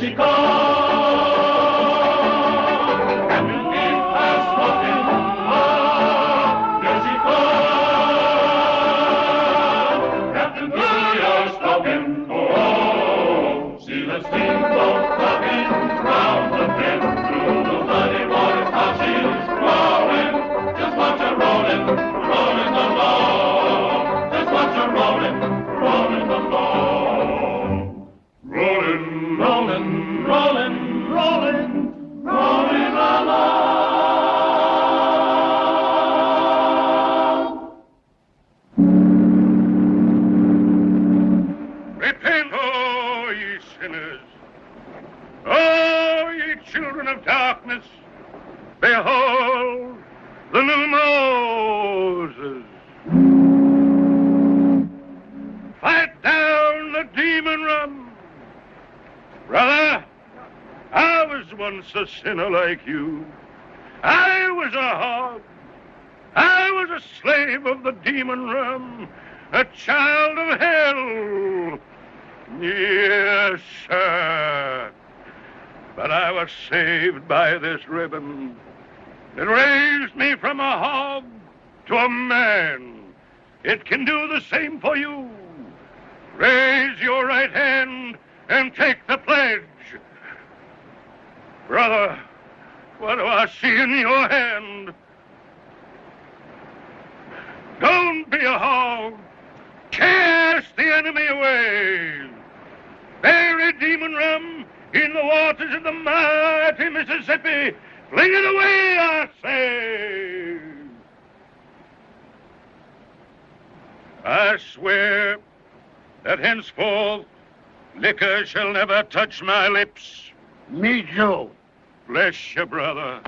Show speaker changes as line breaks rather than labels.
Repent, Oh, ye children of darkness. Behold, the new Moses. Fight down the demon rum. Brother, I was once a sinner like you. I was a hog. I was a slave of the demon rum, a child of hell. I was saved by this ribbon. It raised me from a hog to a man. It can do the same for you. Raise your right hand and take the pledge. Brother, what do I see in your hand? Don't be a hog. Cast the enemy away. Bury demon rum in the waters of the mighty Mississippi. Fling it away, I say. I swear that henceforth liquor shall never touch my lips.
Me, Joe.
Bless you, brother.